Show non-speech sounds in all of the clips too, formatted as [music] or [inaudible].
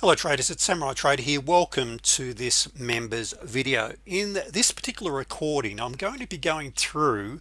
hello traders. It's Samurai Trader here. Welcome to this members video. In this particular recording I'm going to be going through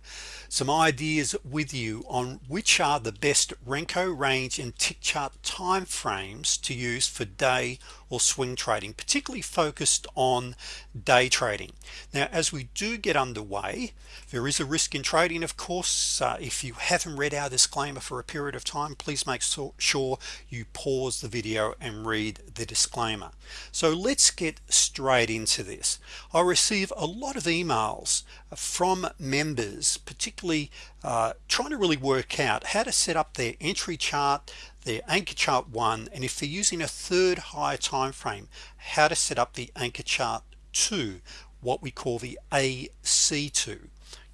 some ideas with you on which are the best Renko range and tick chart time frames to use for day or swing trading particularly focused on day trading. Now as we do get underway there is a risk in trading of course. Uh, if you haven't read our disclaimer for a period of time please make so sure you pause the video and read the disclaimer. So let's get straight into this. I receive a lot of emails from members particularly uh, trying to really work out how to set up their entry chart their anchor chart one and if they're using a third higher time frame how to set up the anchor chart two what we call the AC2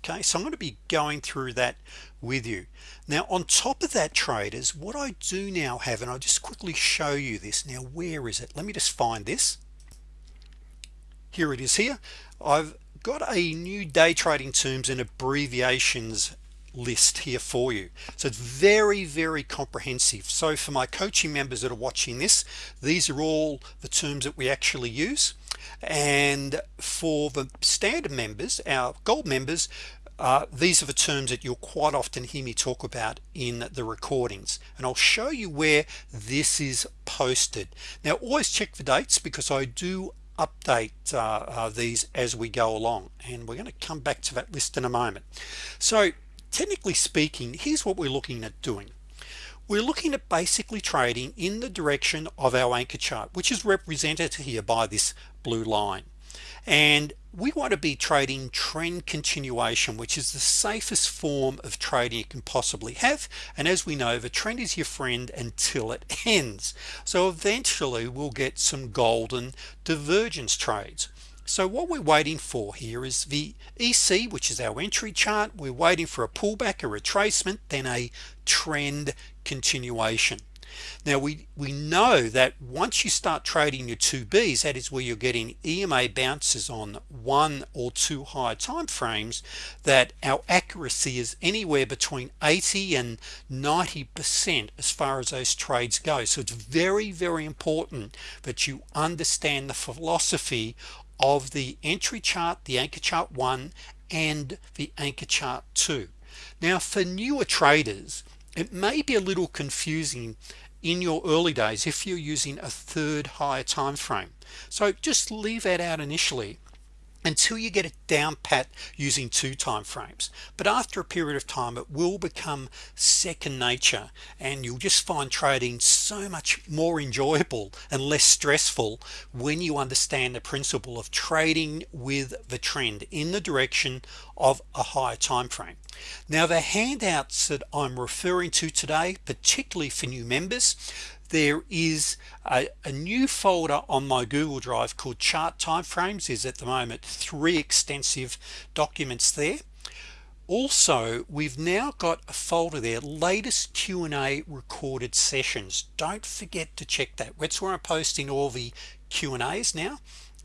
okay so I'm going to be going through that with you now on top of that traders what I do now have and I'll just quickly show you this. Now where is it? Let me just find this. Here it is here. I've got a new day trading terms and abbreviations list here for you. So it's very very comprehensive. So for my coaching members that are watching this these are all the terms that we actually use. And for the standard members our gold members uh, these are the terms that you'll quite often hear me talk about in the recordings. And I'll show you where this is posted. Now always check the dates because I do update uh, uh, these as we go along. And we're going to come back to that list in a moment. So technically speaking here's what we're looking at doing. We're looking at basically trading in the direction of our anchor chart which is represented here by this blue line and we want to be trading trend continuation which is the safest form of trading you can possibly have. And as we know the trend is your friend until it ends. So eventually we'll get some golden divergence trades. So what we're waiting for here is the EC which is our entry chart. We're waiting for a pullback a retracement then a trend continuation now we we know that once you start trading your 2b's that is where you're getting EMA bounces on one or two higher time frames that our accuracy is anywhere between 80 and 90 percent as far as those trades go. So it's very very important that you understand the philosophy of the entry chart the anchor chart one and the anchor chart two. Now for newer traders it may be a little confusing in your early days if you're using a third higher time frame. So just leave that out initially until you get it down pat using two time frames. But after a period of time it will become second nature and you'll just find trading so much more enjoyable and less stressful when you understand the principle of trading with the trend in the direction of a higher time frame. Now the handouts that I'm referring to today particularly for new members there is a, a, new folder on my Google Drive called chart timeframes. Is at the moment three extensive documents there. Also we've now got a folder there latest Q&A recorded sessions. Don't forget to check that. That's where I'm posting all the Q&As now.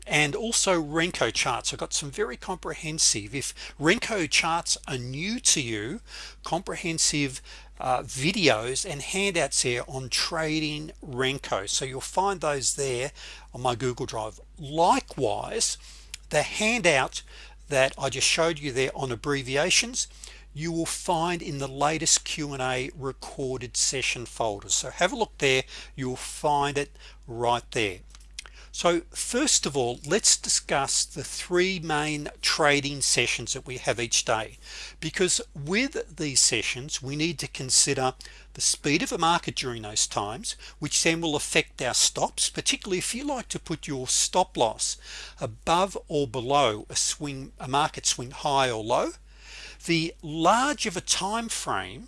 And also Renko charts. I've got some very comprehensive if Renko charts are new to you comprehensive uh, videos and handouts here on trading Renko. So you'll find those there on my Google Drive. Likewise the handout that I just showed you there on abbreviations you will find in the latest Q&A recorded session folders so have a look there. You'll find it right there so first of all let's discuss the three main trading sessions that we have each day. Because with these sessions we need to consider the speed of a market during those times which then will affect our stops particularly if you like to put your stop loss above or below a swing a market swing high or low. The large of a time frame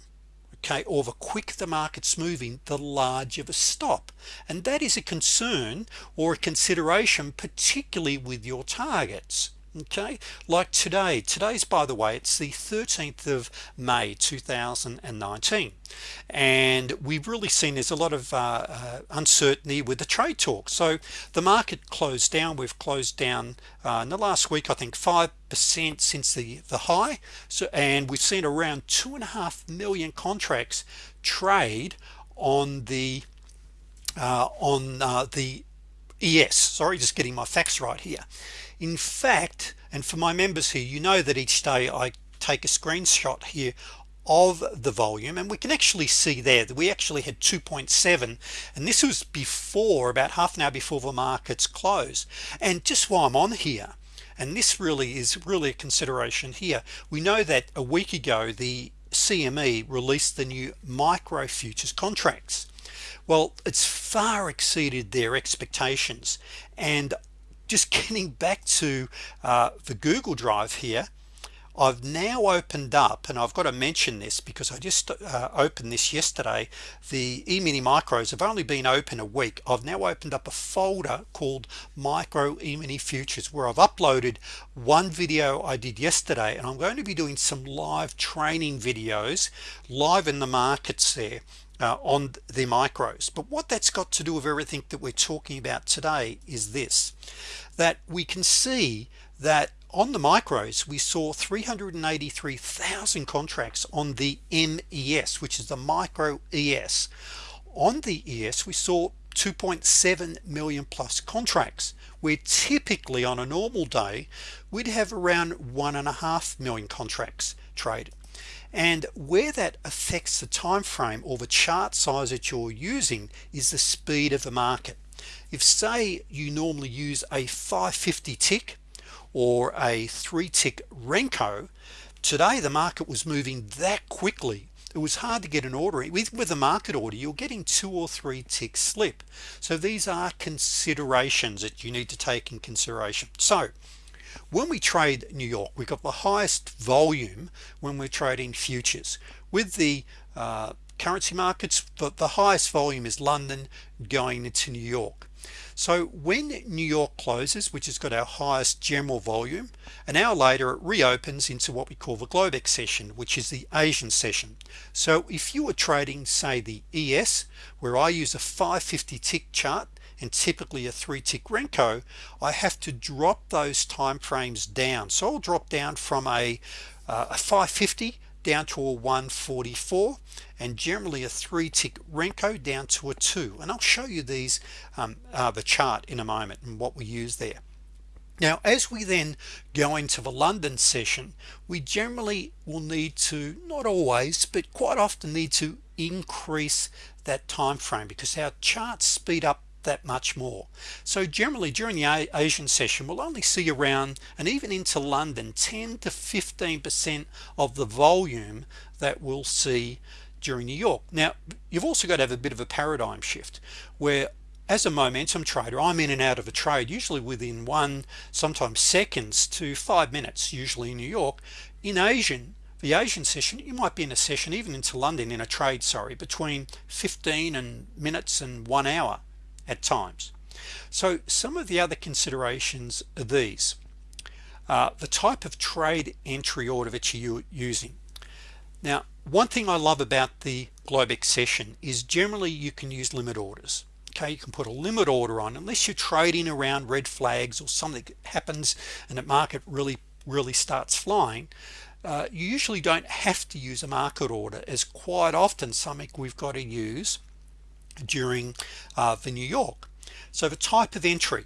okay or the quick the market's moving the large of a stop. And that is a concern or a consideration particularly with your targets okay like today. Today's by the way it's the 13th of May 2019 and we've really seen there's a lot of uh, uh, uncertainty with the trade talk. So the market closed down. We've closed down uh, in the last week I think five percent since the the high. So and we've seen around two and a half million contracts trade on the uh, on uh, the ES sorry just getting my facts right here in fact and for my members here you know that each day I take a screenshot here of the volume and we can actually see there that we actually had 2.7 and this was before about half an hour before the markets close and just while I'm on here and this really is really a consideration here we know that a week ago the CME released the new micro futures contracts. Well it's far exceeded their expectations and just getting back to uh, the Google Drive here I've now opened up and I've got to mention this because I just uh, opened this yesterday the e-mini micros have only been open a week. I've now opened up a folder called micro e-mini futures where I've uploaded one video I did yesterday and I'm going to be doing some live training videos live in the markets there uh, on the micros. But what that's got to do with everything that we're talking about today is this that we can see that on the micros we saw 383,000 contracts on the MES which is the micro ES on the ES we saw 2.7 million plus contracts where typically on a normal day we'd have around one and a half million contracts traded and where that affects the time frame or the chart size that you're using is the speed of the market. If say you normally use a 550 tick or a three tick Renko today the market was moving that quickly. It was hard to get an order. With with a market order you're getting two or three tick slip. So these are considerations that you need to take in consideration. So when we trade New York we got the highest volume when we're trading futures. With the uh, currency markets but the highest volume is London going into New York. So when New York closes which has got our highest general volume an hour later it reopens into what we call the Globex session which is the Asian session. So if you were trading say the ES where I use a 550 tick chart and typically a three tick Renko I have to drop those time frames down. So I'll drop down from a, uh, a 550 down to a 144 and generally a three tick Renko down to a two. And I'll show you these um, uh, the chart in a moment and what we use there. Now as we then go into the London session we generally will need to not always but quite often need to increase that time frame because our charts speed up that much more. So generally during the Asian session we'll only see around and even into London 10 to 15 percent of the volume that we'll see during New York. Now you've also got to have a bit of a paradigm shift where as a momentum trader I'm in and out of a trade usually within one sometimes seconds to five minutes usually in New York. In Asian the Asian session you might be in a session even into London in a trade sorry between 15 and minutes and one hour at times. So some of the other considerations are these. Uh, the type of trade entry order that you're using. Now one thing I love about the Globex session is generally you can use limit orders. Okay you can put a limit order on unless you're trading around red flags or something happens and the market really really starts flying uh, you usually don't have to use a market order as quite often something we've got to use during uh, the New York. So the type of entry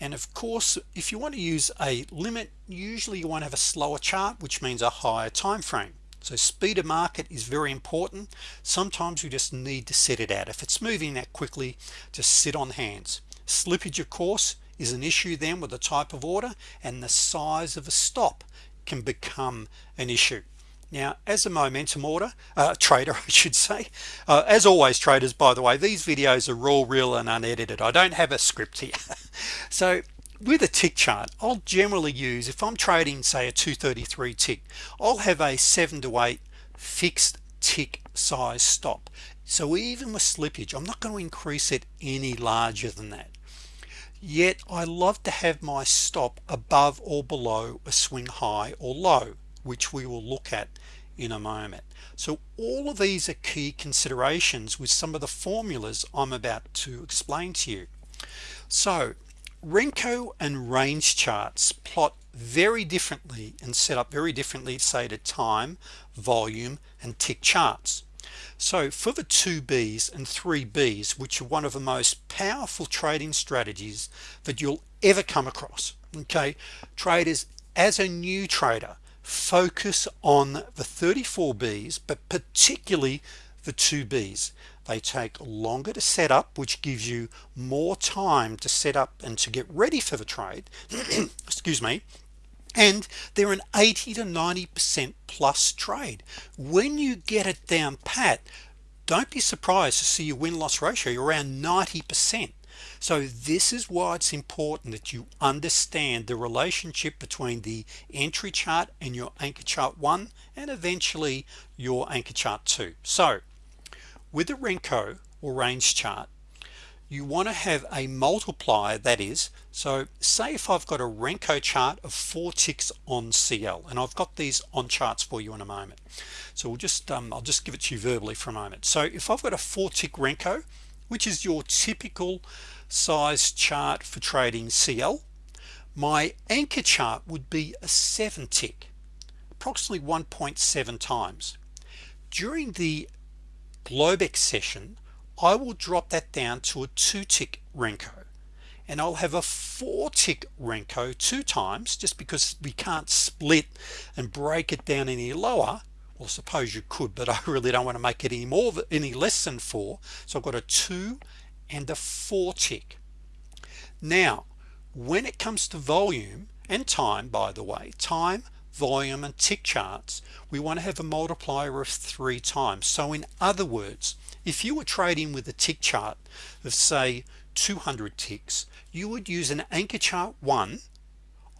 and of course if you want to use a limit usually you want to have a slower chart which means a higher time frame so speed of market is very important. Sometimes you just need to set it out. If it's moving that quickly just sit on hands. Slippage of course is an issue then with the type of order and the size of a stop can become an issue now as a momentum order uh, [laughs] trader I should say uh, as always traders by the way these videos are raw real and unedited. I don't have a script here. [laughs] So with a tick chart I'll generally use if I'm trading say a 233 tick I'll have a 7 to 8 fixed tick size stop. So even with slippage I'm not going to increase it any larger than that. Yet I love to have my stop above or below a swing high or low which we will look at in a moment. So all of these are key considerations with some of the formulas I'm about to explain to you. So Renko and range charts plot very differently and set up very differently say to time volume and tick charts. So for the two B's and three B's which are one of the most powerful trading strategies that you'll ever come across okay traders as a new trader focus on the 34 B's but particularly the two B's. They take longer to set up which gives you more time to set up and to get ready for the trade. [clears throat] Excuse me. And they're an 80 to 90 percent plus trade. When you get it down pat don't be surprised to see your win-loss ratio around 90 percent so this is why it's important that you understand the relationship between the entry chart and your anchor chart one and eventually your anchor chart two. So with the Renko or range chart you want to have a multiplier that is so say if I've got a Renko chart of four ticks on CL and I've got these on charts for you in a moment. So we'll just um, I'll just give it to you verbally for a moment. So if I've got a four tick Renko which is your typical size chart for trading CL my anchor chart would be a seven tick approximately 1.7 times. During the Globex session I will drop that down to a two tick Renko and I'll have a four tick Renko two times just because we can't split and break it down any lower well suppose you could but I [laughs] really don't want to make it any more any less than four. So I've got a two and a four tick. Now when it comes to volume and time by the way time volume and tick charts we want to have a multiplier of three times. So in other words if you were trading with a tick chart of say 200 ticks you would use an anchor chart one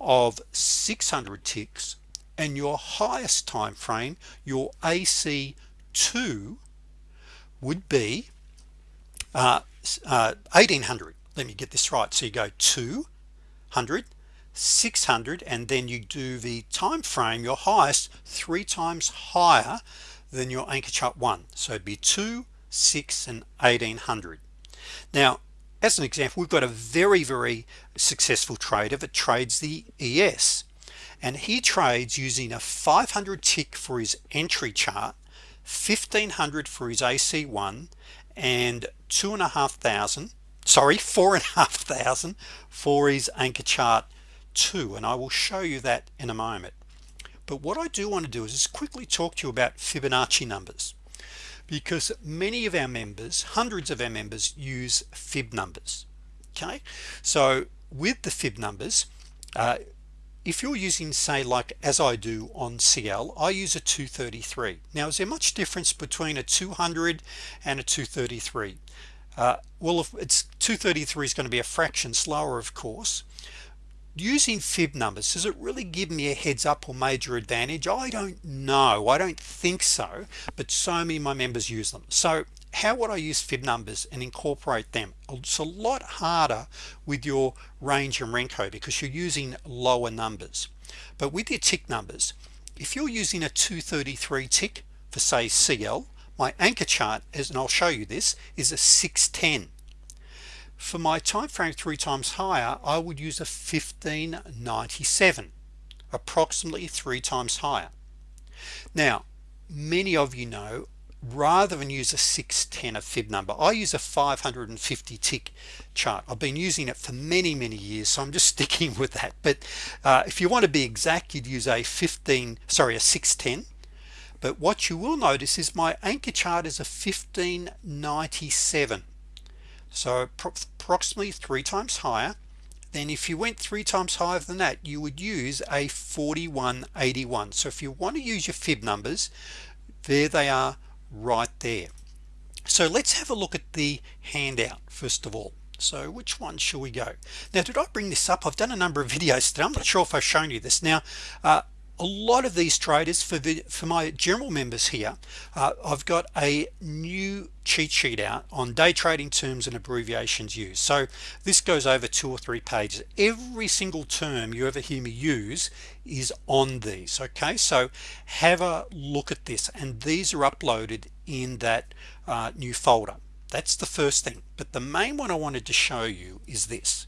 of 600 ticks and your highest time frame your AC2 would be uh, uh, 1800 let me get this right. So you go 200 600 and then you do the time frame your highest three times higher than your anchor chart one. So it'd be 2 6 and 1800 now as an example we've got a very very successful trader that trades the ES and he trades using a 500 tick for his entry chart 1500 for his AC1 and two and a half thousand sorry four and a half thousand for his anchor chart 2 and I will show you that in a moment. But what I do want to do is just quickly talk to you about Fibonacci numbers because many of our members hundreds of our members use fib numbers okay? So with the fib numbers uh, if you're using say like as I do on CL I use a 233 now is there much difference between a 200 and a 233 uh, well if it's 233 is going to be a fraction slower of course. Using fib numbers does it really give me a heads up or major advantage? I don't know. I don't think so but so many my members use them. So how would I use fib numbers and incorporate them? It's a lot harder with your range and Renko because you're using lower numbers. But with your tick numbers if you're using a 233 tick for say CL my anchor chart is and I'll show you this is a 610 for my time frame three times higher I would use a 1597 approximately three times higher. Now many of you know rather than use a 610 a fib number I use a 550 tick chart. I've been using it for many many years so I'm just [laughs] sticking with that. But uh, if you want to be exact you'd use a 15 sorry a 610 but what you will notice is my anchor chart is a 1597 so approximately three times higher. Then if you went three times higher than that you would use a 4181 so if you want to use your fib numbers there they are right there. So let's have a look at the handout first of all. So which one shall we go? Now did I bring this up? I've done a number of videos today. I'm not sure if I've shown you this. Now uh, a lot of these traders for the for my general members here uh, I've got a new cheat sheet out on day trading terms and abbreviations used. So this goes over two or three pages. Every single term you ever hear me use is on these okay? So have a look at this and these are uploaded in that uh, new folder. That's the first thing but the main one I wanted to show you is this.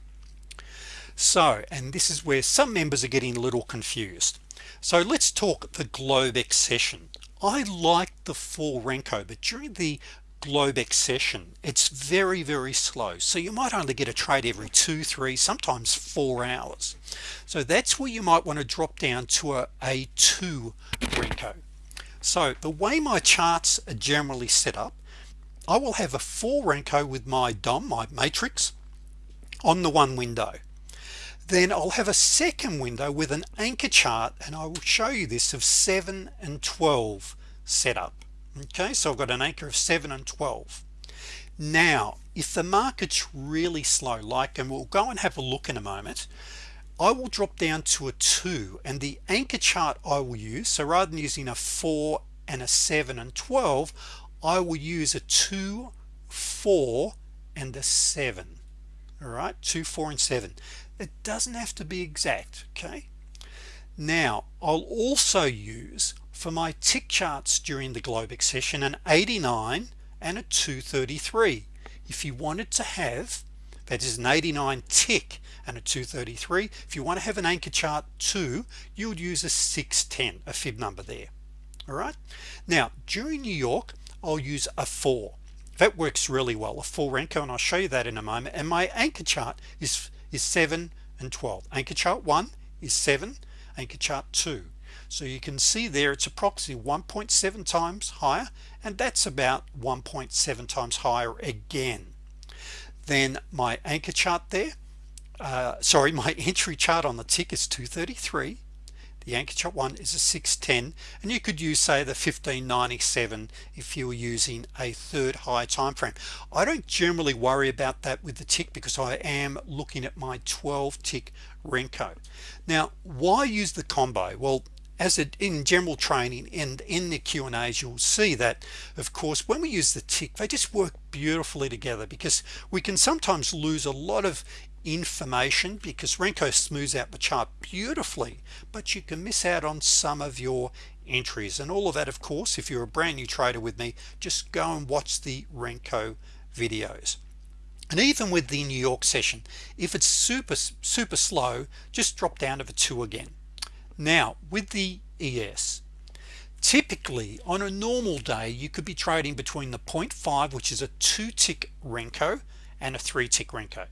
So and this is where some members are getting a little confused. So let's talk the Globex session. I like the full Renko but during the Globex session it's very very slow. So you might only get a trade every two three sometimes four hours. So that's where you might want to drop down to a, a 2 Renko so the way my charts are generally set up I will have a 4 Renko with my DOM my matrix on the one window. Then I'll have a second window with an anchor chart and I will show you this of 7 and 12 setup okay so I've got an anchor of 7 and 12 now if the market's really slow like and we'll go and have a look in a moment I will drop down to a 2 and the anchor chart I will use so rather than using a 4 and a 7 and 12 I will use a 2 4 and a 7 all right 2 4 and 7 it doesn't have to be exact okay? Now I'll also use for my tick charts during the Globex session an 89 and a 233 if you wanted to have that is an 89 tick and a 233 if you want to have an anchor chart 2 you would use a 610 a fib number there. All right? Now during New York I'll use a 4 that works really well a 4 Renko and I'll show you that in a moment. And my anchor chart is is 7 and 12 anchor chart 1 is 7 anchor chart 2 so you can see there it's approximately 1.7 times higher and that's about 1.7 times higher again. Then my anchor chart there uh, sorry [laughs] my entry chart on the tick is 233 the anchor chart one is a 610 and you could use say the 1597 if you were using a third high time frame I don't generally worry about that with the tick because I am looking at my 12 tick Renko. Now why use the combo? Well as it in general training and in the Q&As you'll see that of course when we use the tick they just work beautifully together because we can sometimes lose a lot of information because Renko smooths out the chart beautifully but you can miss out on some of your entries. And all of that of course if you're a brand new trader with me just go and watch the Renko videos. And even with the New York session if it's super super slow just drop down to the two again now with the ES typically on a normal day you could be trading between the 0.5 which is a two tick Renko and a three tick Renko.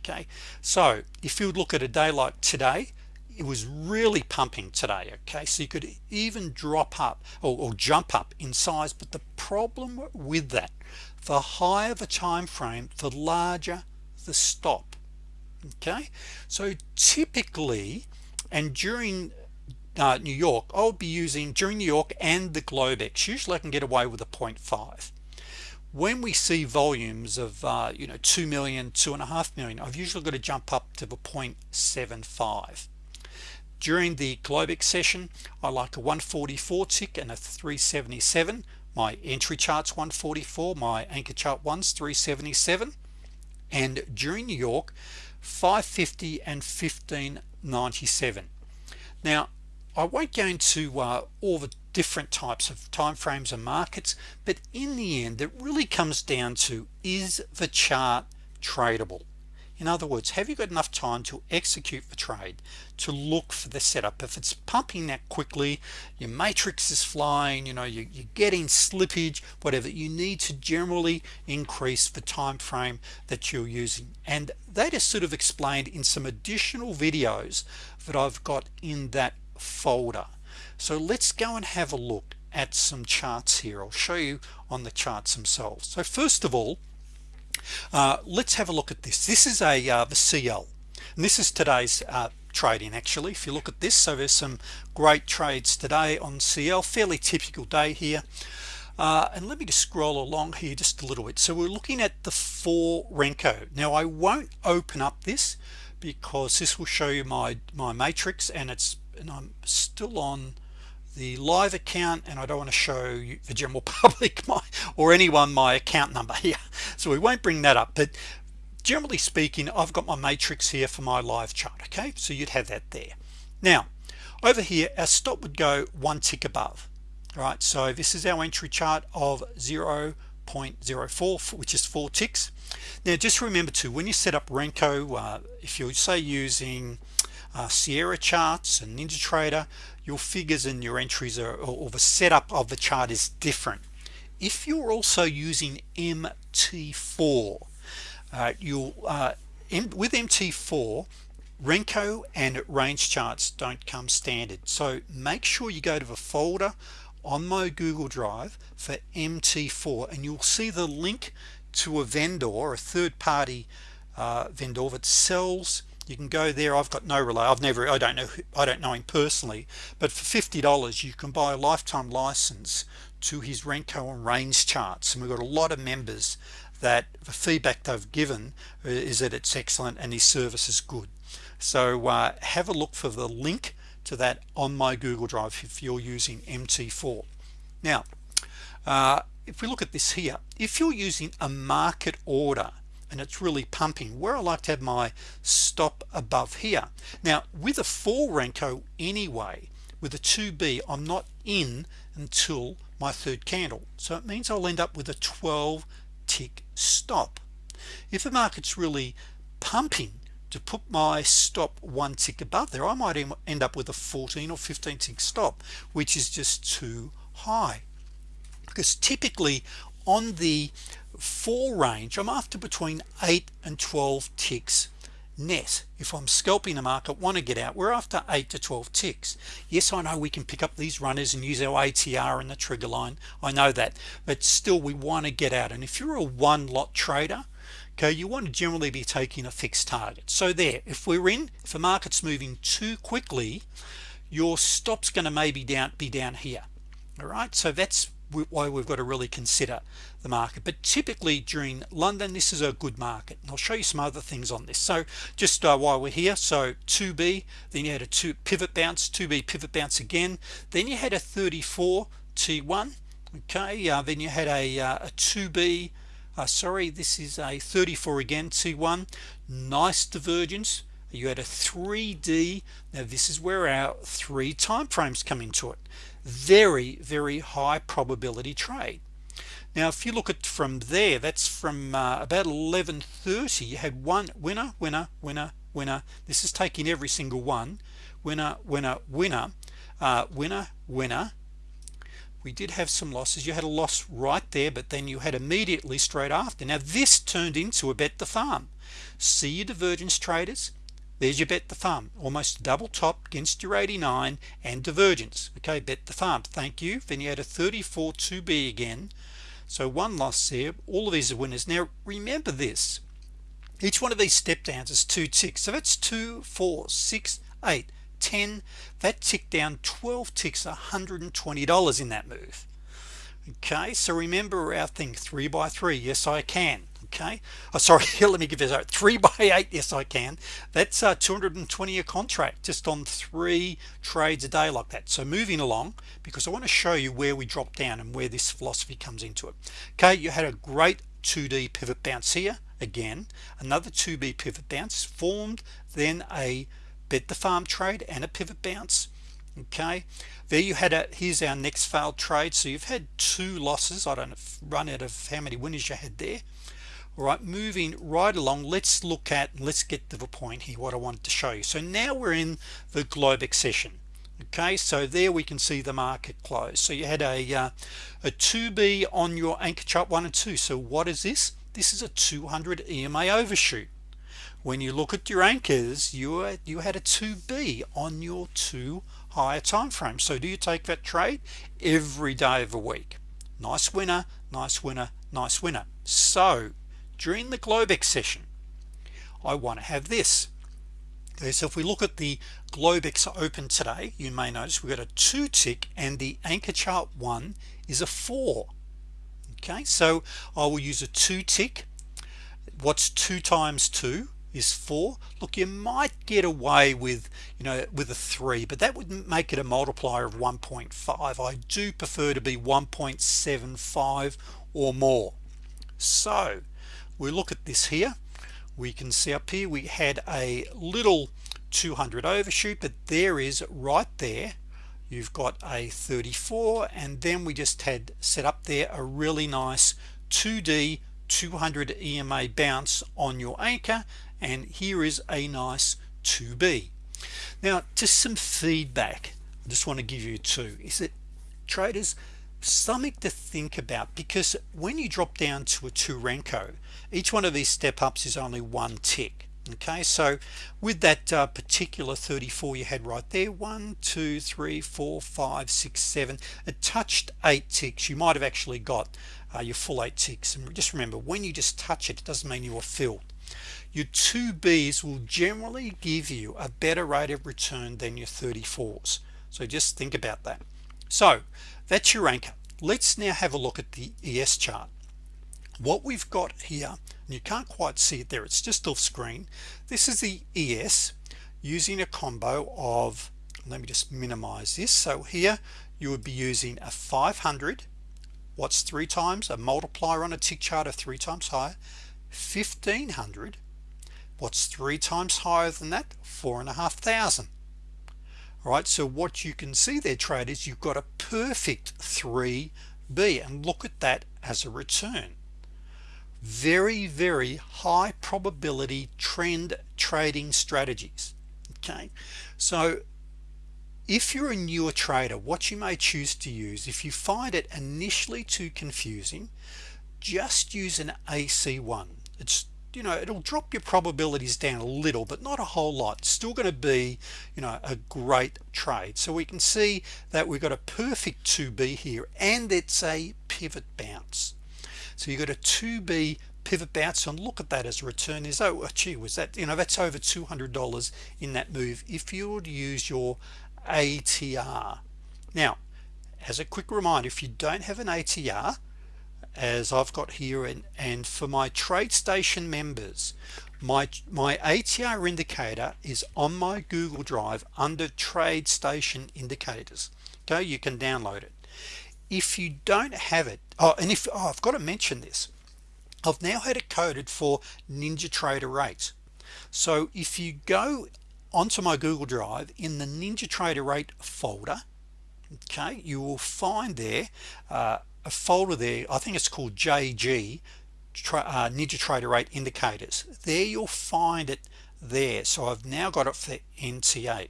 Okay? So if you look at a day like today it was really pumping today okay? So you could even drop up or, or jump up in size but the problem with that the higher the time frame the larger the stop okay? So typically and during uh, New York I'll be using during New York and the Globex usually I can get away with a 0.5 when we see volumes of uh, you know 2 million two and a half million I've usually got to jump up to the 0.75 during the Globex session I like a 144 tick and a 377 my entry charts 144 my anchor chart ones 377 and during New York 550 and 1597 now I won't go into uh, all the different types of time frames and markets but in the end it really comes down to is the chart tradable in other words have you got enough time to execute the trade to look for the setup? If it's pumping that quickly your matrix is flying you know you, you're getting slippage whatever you need to generally increase the time frame that you're using. And that is sort of explained in some additional videos that I've got in that folder. So let's go and have a look at some charts here. I'll show you on the charts themselves. So first of all uh, let's have a look at this. This is a uh, the CL and this is today's uh, trading actually if you look at this. So there's some great trades today on CL fairly typical day here. Uh, and let me just scroll along here just a little bit. So we're looking at the 4 Renko. Now I won't open up this because this will show you my my matrix and it's and I'm still on the live account and I don't want to show you, the general [laughs] public my or anyone my account number here so we won't bring that up but generally speaking I've got my matrix here for my live chart okay? So you'd have that there. Now over here our stop would go one tick above all right? So this is our entry chart of 0.04 which is four ticks. Now just remember to when you set up Renko uh, if you say using uh, Sierra charts and NinjaTrader your figures and your entries are or the setup of the chart is different. If you're also using MT4 uh, you'll uh, with MT4 Renko and range charts don't come standard. So make sure you go to the folder on my Google Drive for MT4 and you'll see the link to a vendor a third-party uh, vendor that sells you can go there. I've got no relay I've never I don't know I don't know him personally but for $50 you can buy a lifetime license to his Renko and range charts. And we've got a lot of members that the feedback they've given uh, is that it's excellent and his service is good. So uh, have a look for the link to that on my Google Drive if you're using MT4 now uh, if we look at this here if you're using a market order and it's really pumping. Where I like to have my stop above here. Now with a 4 Renko anyway with a 2b I'm not in until my third candle. So it means I'll end up with a 12 tick stop. If the market's really pumping to put my stop one tick above there I might end up with a 14 or 15 tick stop which is just too high. Because typically on the four range. I'm after between 8 and 12 ticks net. If I'm scalping the market want to get out. We're after 8 to 12 ticks. Yes I know we can pick up these runners and use our ATR and the trigger line. I know that. But still we want to get out. And if you're a one lot trader okay you want to generally be taking a fixed target. So there if we're in if the market's moving too quickly your stops going to maybe down be down here. All right? So that's why we've got to really consider the market. But typically during London this is a good market and I'll show you some other things on this. So just uh, while we're here so 2b then you had a two pivot bounce 2b pivot bounce again. Then you had a 34 T1 okay uh, then you had a, uh, a 2b uh, sorry this is a 34 again T1 nice divergence. You had a 3d now this is where our three time frames come into it very very high probability trade. Now if you look at from there that's from uh, about 1130 you had one winner winner winner winner. This is taking every single one. Winner winner winner uh, winner winner. We did have some losses. You had a loss right there but then you had immediately straight after. Now this turned into a bet the farm. See your divergence traders there's your bet the farm almost double top against your 89 and divergence. Okay bet the farm thank you. Then you had a 34 2b again. So one loss there. All of these are winners. Now remember this. Each one of these step downs is two ticks. So that's two four six eight 10 that ticked down 12 ticks $120 in that move. Okay so remember our thing three by three. Yes I can okay. Oh, sorry [laughs] let me give this out three by eight. Yes I can. That's uh, 220 a contract just on three trades a day like that. So moving along because I want to show you where we drop down and where this philosophy comes into it. Okay you had a great 2d pivot bounce here again. Another 2b pivot bounce formed then a bet the farm trade and a pivot bounce. Okay. There you had a here's our next failed trade. So you've had two losses. I don't run out of how many winners you had there all right moving right along let's look at let's get to the point here what I wanted to show you. So now we're in the Globex session okay? So there we can see the market close. So you had a uh, a 2b on your anchor chart one and two. So what is this? This is a 200 EMA overshoot. When you look at your anchors you you had a 2b on your two higher time frame so do you take that trade? Every day of the week. Nice winner nice winner nice winner. So during the Globex session I want to have this. Okay so if we look at the Globex open today you may notice we got a two tick and the anchor chart one is a four. Okay so I will use a two tick. What's two times two is 4 look you might get away with you know with a 3 but that would make it a multiplier of 1.5 I do prefer to be 1.75 or more. So we look at this here. We can see up here we had a little 200 overshoot but there is right there you've got a 34 and then we just had set up there a really nice 2d 200 EMA bounce on your anchor and here is a nice 2b now just some feedback. I just want to give you two. Is it traders something to think about because when you drop down to a two Renko each one of these step ups is only one tick okay? So with that uh, particular 34 you had right there one two three four five six seven it touched eight ticks. You might have actually got uh, your full eight ticks. And just remember when you just touch it it doesn't mean you are filled. Your 2Bs will generally give you a better rate of return than your 34s so just think about that. So that's your anchor. Let's now have a look at the ES chart. What we've got here and you can't quite see it there it's just off screen. This is the ES using a combo of let me just minimize this. So here you would be using a 500 what's three times? A multiplier on a tick chart of three times higher. 1500 what's three times higher than that? Four and a half thousand right? So what you can see there traders you've got a perfect 3b and look at that as a return. Very very high probability trend trading strategies okay? So if you're a newer trader what you may choose to use if you find it initially too confusing just use an AC1 it's you know it'll drop your probabilities down a little but not a whole lot. Still going to be you know a great trade. So we can see that we've got a perfect 2b here and it's a pivot bounce. So you got a 2b pivot bounce and look at that as a return. Is oh gee was that you know that's over $200 in that move if you would use your ATR now as a quick reminder if you don't have an ATR as I've got here and and for my TradeStation members my my ATR indicator is on my Google Drive under TradeStation indicators. Okay you can download it. If you don't have it oh and if oh, I've got to mention this. I've now had it coded for NinjaTrader 8 so if you go onto my Google Drive in the NinjaTrader 8 folder okay you will find there uh, a folder there I think it's called JG uh, NinjaTrader 8 indicators. There you'll find it there. So I've now got it for NT8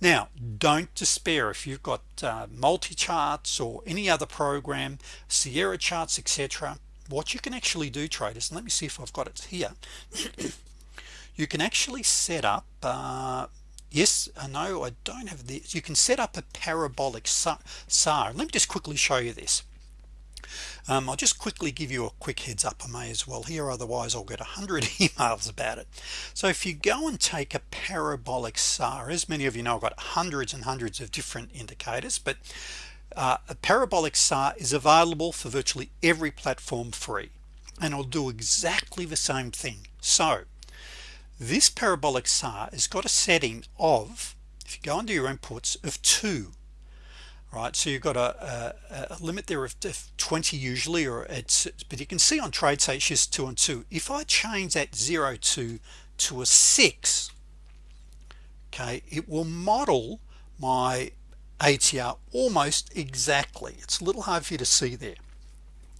now don't despair. If you've got uh, multi charts or any other program Sierra charts etc what you can actually do traders let me see if I've got it here. [coughs] You can actually set up uh, yes I know I don't have this you can set up a parabolic SAR let me just quickly show you this um, I'll just quickly give you a quick heads up I may as well. Here otherwise I'll get a hundred [laughs] emails about it. So if you go and take a parabolic SAR as many of you know I've got hundreds and hundreds of different indicators but uh, a parabolic SAR is available for virtually every platform free and I'll do exactly the same thing. So this parabolic SAR has got a setting of if you go into your inputs of 2 right? So you've got a, a, a limit there of, 20 usually or it's but you can see on trade say it's just 2 and 2 if I change that 0 to to a 6 okay it will model my ATR almost exactly. It's a little hard for you to see there.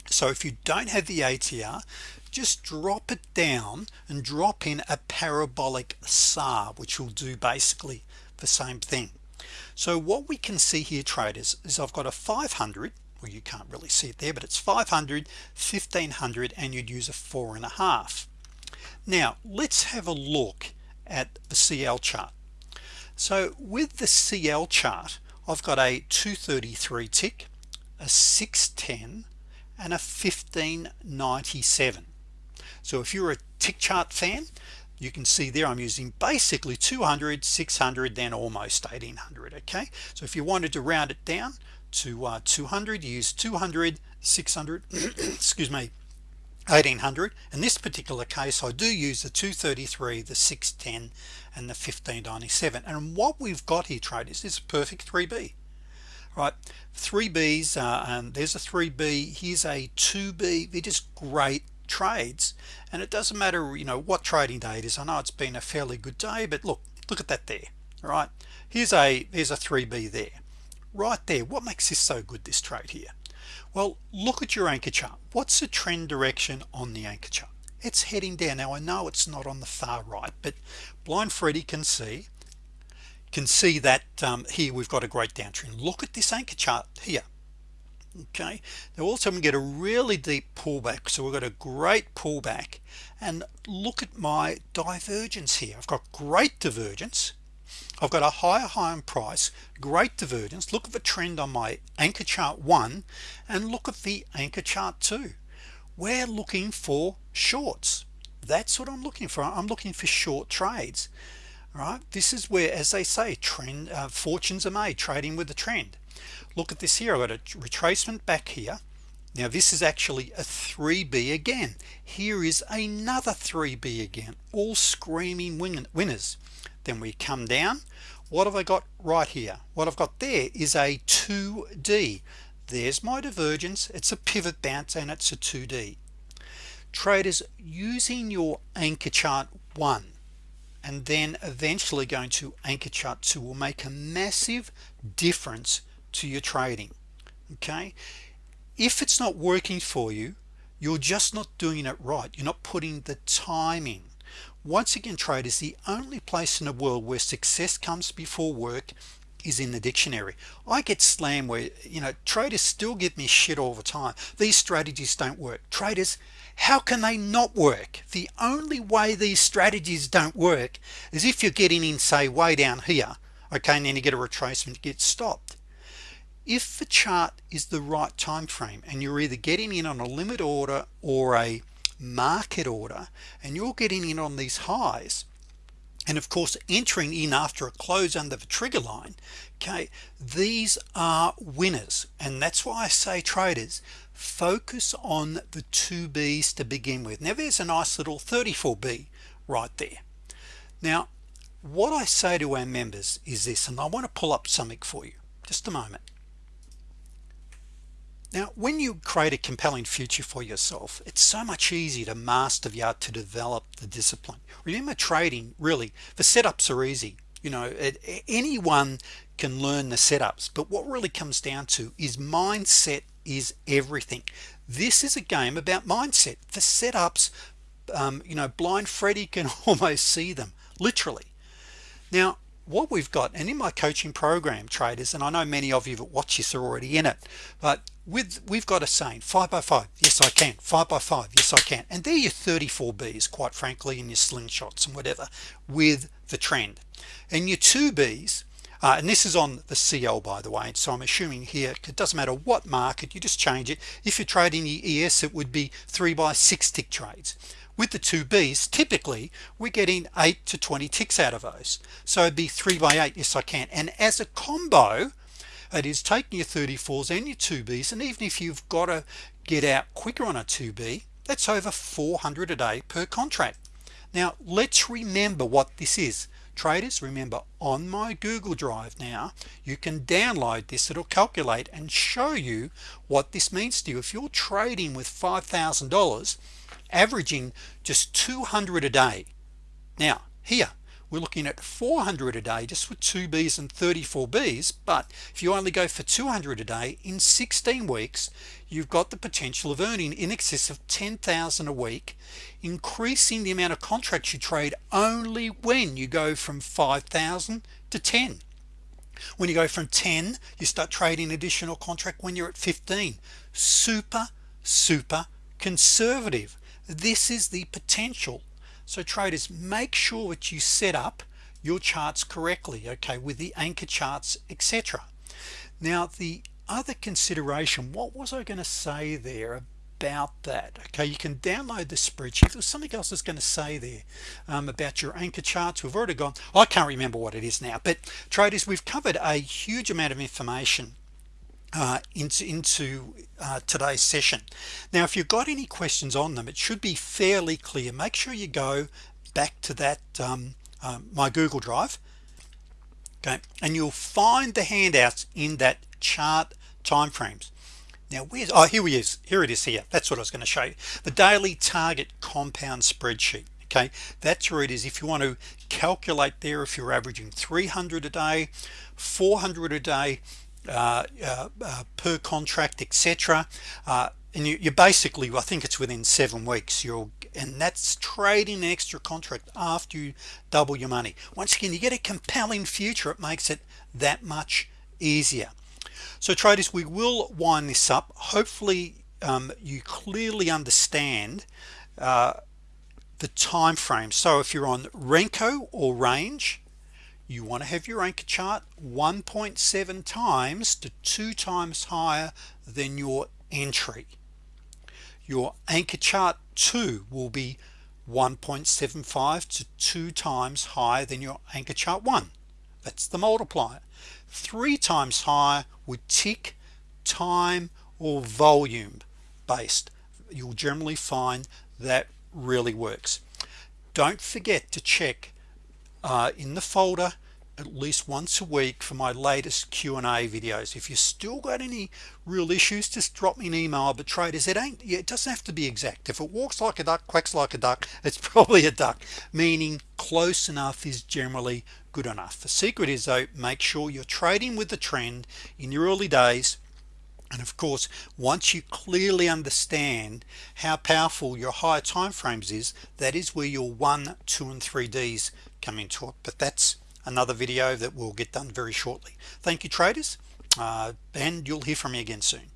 So if you don't have the ATR just drop it down and drop in a parabolic SAR which will do basically the same thing so what we can see here traders is I've got a 500 well you can't really see it there but it's 500 1500 and you'd use a four and a half. Now let's have a look at the CL chart. So with the CL chart I've got a 233 tick a 610 and a 1597 so if you're a tick chart fan you can see there I'm using basically 200 600 then almost 1800 okay? So if you wanted to round it down to uh, 200 use 200 600 [clears throat] excuse me 1800 in this particular case I do use the 233 the 610 and the 1597 and what we've got here traders is a perfect 3b right? 3b's uh, um, there's a 3b here's a 2b they're just great trades and it doesn't matter you know what trading day it is. I know it's been a fairly good day but look look at that there all right? Here's a here's a 3b there. Right there what makes this so good this trade here? Well look at your anchor chart. What's the trend direction on the anchor chart? It's heading down. Now I know it's not on the far right but blind Freddy can see can see that um, here we've got a great downtrend. Look at this anchor chart here okay. Now also we get a really deep pullback so we've got a great pullback. And look at my divergence here. I've got great divergence. I've got a higher high on price great divergence. Look at the trend on my anchor chart one and look at the anchor chart two. We're looking for shorts. That's what I'm looking for. I'm looking for short trades right? This is where as they say trend uh, fortunes are made trading with the trend look at this here. I've got a retracement back here. Now this is actually a 3b again. Here is another 3b again all screaming winners. Then we come down. What have I got right here? What I've got there is a 2d there's my divergence. It's a pivot bounce and it's a 2d traders using your anchor chart one and then eventually going to anchor chart 2 will make a massive difference to your trading okay? If it's not working for you you're just not doing it right. You're not putting the time in. Once again traders the only place in the world where success comes before work is in the dictionary. I get slammed where you know traders still give me shit all the time. These strategies don't work. Traders how can they not work? The only way these strategies don't work is if you're getting in say way down here okay and then you get a retracement get stopped if the chart is the right time frame and you're either getting in on a limit order or a market order and you're getting in on these highs and of course entering in after a close under the trigger line okay these are winners. And that's why I say traders focus on the two B's to begin with. Now there's a nice little 34b right there. Now what I say to our members is this and I want to pull up something for you. Just a moment now when you create a compelling future for yourself it's so much easier to master the art to develop the discipline. Remember trading really the setups are easy. You know it, anyone can learn the setups but what really comes down to is mindset is everything. This is a game about mindset. The setups um, you know blind Freddy can [laughs] almost see them literally. Now what we've got and in my coaching program traders and I know many of you that watch this are already in it but with we've got a saying five by five yes I can five by five yes I can. And they're your 34 B's quite frankly in your slingshots and whatever with the trend. And your two B's uh, and this is on the CL by the way so I'm assuming here it doesn't matter what market you just change it. If you're trading the ES it would be three by six tick trades with the two B's typically we're getting 8 to 20 ticks out of those. So it'd be 3 by 8 yes I can. And as a combo it is taking your 34s and your 2Bs and even if you've got to get out quicker on a 2B that's over 400 a day per contract. Now let's remember what this is. Traders remember on my Google Drive now you can download this. It'll calculate and show you what this means to you. If you're trading with $5,000 averaging just 200 a day. Now here we're looking at 400 a day just with two B's and 34 B's but if you only go for 200 a day in 16 weeks you've got the potential of earning in excess of 10,000 a week increasing the amount of contracts you trade only when you go from 5,000 to 10 when you go from 10 you start trading additional contract when you're at 15 super super conservative this is the potential. So traders make sure that you set up your charts correctly okay with the anchor charts etc now the other consideration what was I going to say there about that? Okay you can download the spreadsheet. There's something else that's going to say there um, about your anchor charts. We've already gone I can't remember what it is now but traders we've covered a huge amount of information uh, into into uh, today's session. Now if you've got any questions on them it should be fairly clear. Make sure you go back to that um, uh, my Google Drive okay and you'll find the handouts in that chart timeframes. Now where's oh here we is. Here it is here. That's what I was going to show you. The daily target compound spreadsheet okay? That's where it is. If you want to calculate there if you're averaging 300 a day 400 a day uh, uh, uh, per contract etc uh, and you, you basically I think it's within seven weeks you'll and that's trading extra contract after you double your money. Once again you get a compelling future it makes it that much easier. So traders we will wind this up. Hopefully um, you clearly understand uh, the time frame so if you're on Renko or range you want to have your anchor chart 1.7 times to two times higher than your entry. Your anchor chart 2 will be 1.75 to 2 times higher than your anchor chart 1 that's the multiplier. Three times higher would tick time or volume based. You'll generally find that really works. Don't forget to check Uh, in the folder at least once a week for my latest Q&A videos. If you still got any real issues just drop me an email but traders it. Ain't it doesn't have to be exact. If it walks like a duck quacks like a duck [laughs] it's probably a duck. Meaning close enough is generally good enough. The secret is though make sure you're trading with the trend in your early days. And of course once you clearly understand how powerful your higher time frames is that is where your one two and three D's come into it. But that's another video that will get done very shortly. Thank you traders. Uh, and you'll hear from me again soon